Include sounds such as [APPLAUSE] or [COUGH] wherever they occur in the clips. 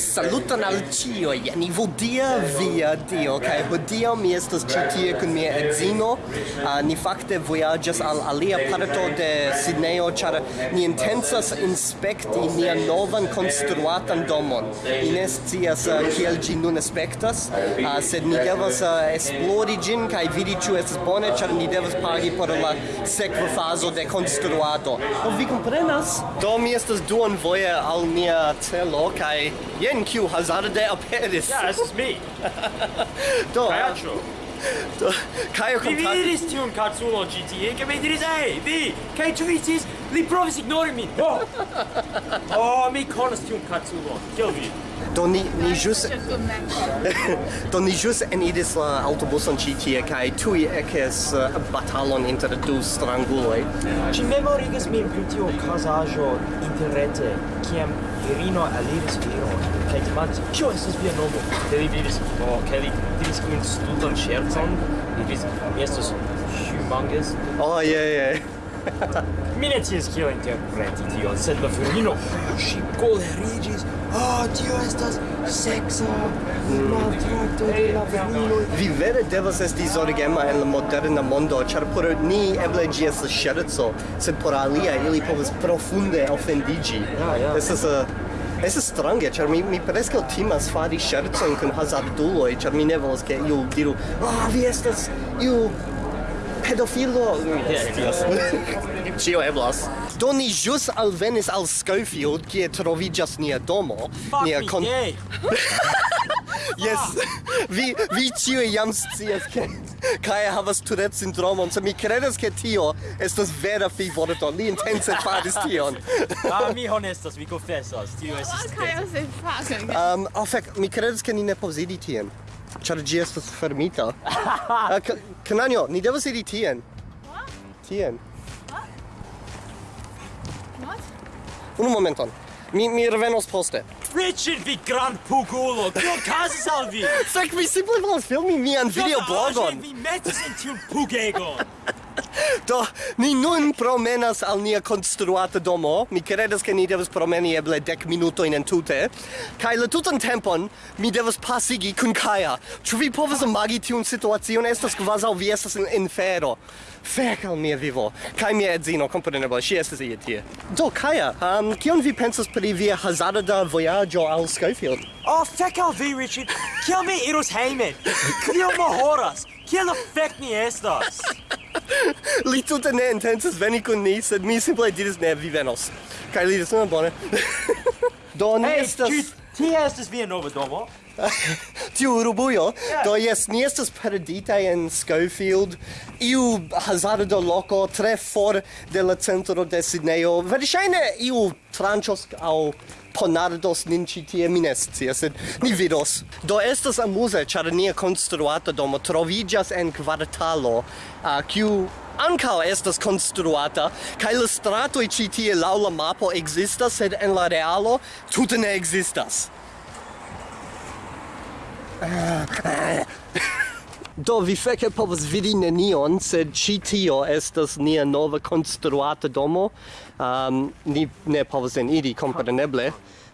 Saluton al cio, jen vodia via dio, kai vodia mi estas ĉi tie kun mia edzino. Uh, ni fakte vojaĝas al alia parto de Sidneo, ĉar ni intensas inspekti nian novan konstruatan domon. Ni ne scias uh, kiel ĝi nun aspektas, uh, sed ni devas uh, esplori ĝin kaj vidi ĉu estas bone, ĉar ni devas pagi por la sekva fazo de konstruado. Do vi komprenas? Do mi estas duonvoje al nia celo kaj jen kiu hazarde aperis. Ja, estis mi. [LAUGHS] do, Kajaĉo. Do, Kajo Mi vidis tiun kaculon ĉi tie, kaj mi diris, "Hey, vi!" Kaj ĉu vi Li provis ignori min. Ho! Oh. [LAUGHS] oh, mi konas tiun kaculon. Kiel vi? Do ni ni jus [LAUGHS] Do ni jus en idis la autobuson ĉi tie kaj tuj ekes uh, batalon inter du stranguloj. Ĝi memorigas min pri tiu okazaĵo interrete kiam virino aliris viron demandis, kio estis via nomo? Kaj li diris, oh, kaj li diris kun stultan ŝercon, li diris, mi estos humongous. Oh, yeah, yeah. mi ne scias kio interpreti tion, sed la virino, si colerigis, oh, tio estas sexa, maltrato de la virinoj. Vi vere devas esti zorgema en la moderna mondo, ĉar por ni eble ĝi estas ŝerco, sed por alia ili povas profunde ofendiĝi. Ja, ja. Estas uh, Estas strange, ĉar mi mi preskaŭ timas fari ŝercojn kun hazarduloj, ĉar mi ne volas ke iu diru, "Ah, oh, vi estas iu pedofilo. Cio eblas. Do ni jus alvenis al Schofield Kie trovigas nia domo Fuck nia con... me [LAUGHS] Yes. Vi, vi cio jam scias ke Kai havas Tourette syndromon so mi credes ke tio estas vera fi vorto li intense faris tion. Ah mi honestas mi confessas tio estas Kai se fucking Um, oh, fek, mi credes ke ni ne povas tien. Ĉar ĝi estas fermita. Ah, uh, Knanjo, ni devas iri tien. What? Tien. What? What? Unu momenton. Mi mi revenos poste. Richard, vi grand pugulo, kio okazis al vi? [LAUGHS] Sek, mi simple volas filmi mian videoblogon. Vi metis en tiun pugegon. [LAUGHS] Do, ni nun promenas al nia konstruata domo. Mi credas ke ni devas promeni eble dec minutojn entute. Kaj la tutan tempon mi devas pasigi kun Kaja. Ĉu vi povas imagi tiun situacion? Estas kvazaŭ vi estas en infero. Fek al mia vivo. Kaj mia edzino, kompreneble, ŝi estas ie tie. Do, Kaja, um, kion vi pensas pri via hazarda vojaĝo al Skyfield? Oh, fek al vi, Richard! Kiel mi iros hejmen? Kiel mo horas? Kiel la fek ni estas? li tute ne intensas veni kun ni, sed mi simple diris ne, vi venos. Kaj li diris, bone. [LAUGHS] Do ni hey, estas... Tia estis via nova domo? [LAUGHS] Tiu urbujo? Yeah. Do jes, ni estas perditaj en Schofield, iu hazardo loko tre for de la centro de Sidneo. Verŝajne iu tranĉos aŭ ponardos nin ĉi tie, mi ne scias, sed ni vidos. Do estas amuze, ĉar nia konstruata domo troviĝas en kvartalo, uh, kiu ancao estas construata, cae la stratoi ci tie lau la mapo existas, sed en la realo tute ne existas. [LAUGHS] Do vi feke povas vidi nenion, sed ĉi tio estas nia nova konstruata domo. Um, ni ne povas eniri, kompreneble.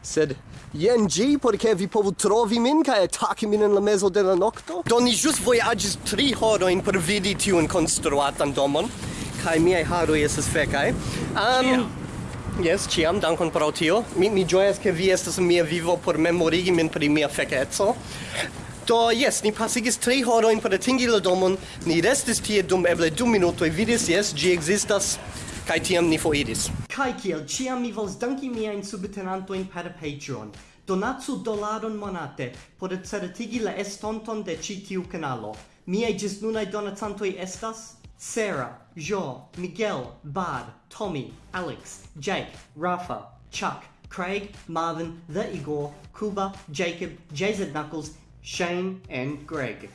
Sed jen ĝi, por ke vi povu trovi min kaj ataki min en la mezo de la nokto. Do ni ĵus vojaĝis tri horojn por vidi tiun konstruatan domon, kaj miaj haroj estas fekaj. Um. Yes, ciam, dankon pro tio. Mi, mi gioias che vi estas mia vivo por memorigi min pri mia fekezo. Do, yes, ni pasigis tri horoin por atingi la domon, ni restis tie dum eble du minutoi vidis, yes, gi existas, kai tiam ni foriris. Kai kiel ciam mi vols danki miain subtenantojn per Patreon. Donatsu dolaron monate por certigi la estonton de ci tiu canalo. Miei gis nunai donatantoi estas Sarah, Jo, Miguel, Bard, Tommy, Alex, Jake, Rafa, Chuck, Craig, Marvin, The Igor, Kuba, Jacob, JZ Knuckles, Shane, and Greg.